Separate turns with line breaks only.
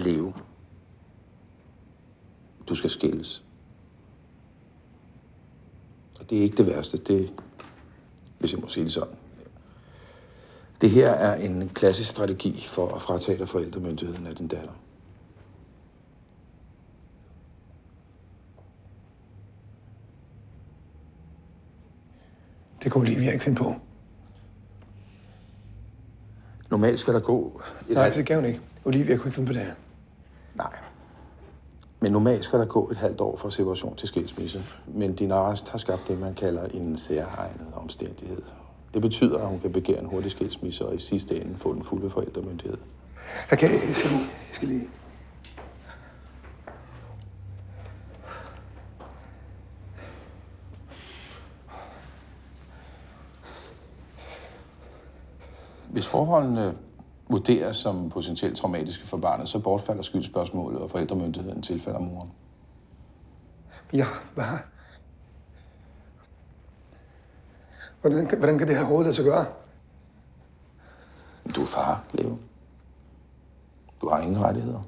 Leo. Du skal skilles. Og det er ikke det værste, det, hvis jeg må sige det sådan. Det her er en klassisk strategi for at fratage dig forældremyndigheden af din datter.
Det kunne Olivia ikke finde på.
Normalt skal der gå et
Nej, det kan hun ikke. Olivia kunne ikke finde på det her.
Nej. Men normalt skal der gå et halvt år fra separation til skilsmisse. Men din arrest har skabt det, man kalder en særregnet omstændighed. Det betyder, at hun kan begære en hurtig skilsmisse og i sidste ende få den fulde forældremyndighed.
Okay, jeg skal lige... Jeg skal lige...
Hvis forholdene vurderes som potentielt traumatiske for barnet, så bortfalder skyldspørgsmålet, og forældremyndigheden tilfalder moren.
Ja, hvad? Hvordan, kan- hvordan kan det her lade sig gøre?
Du er far, Leo. Du har ingen rettigheder.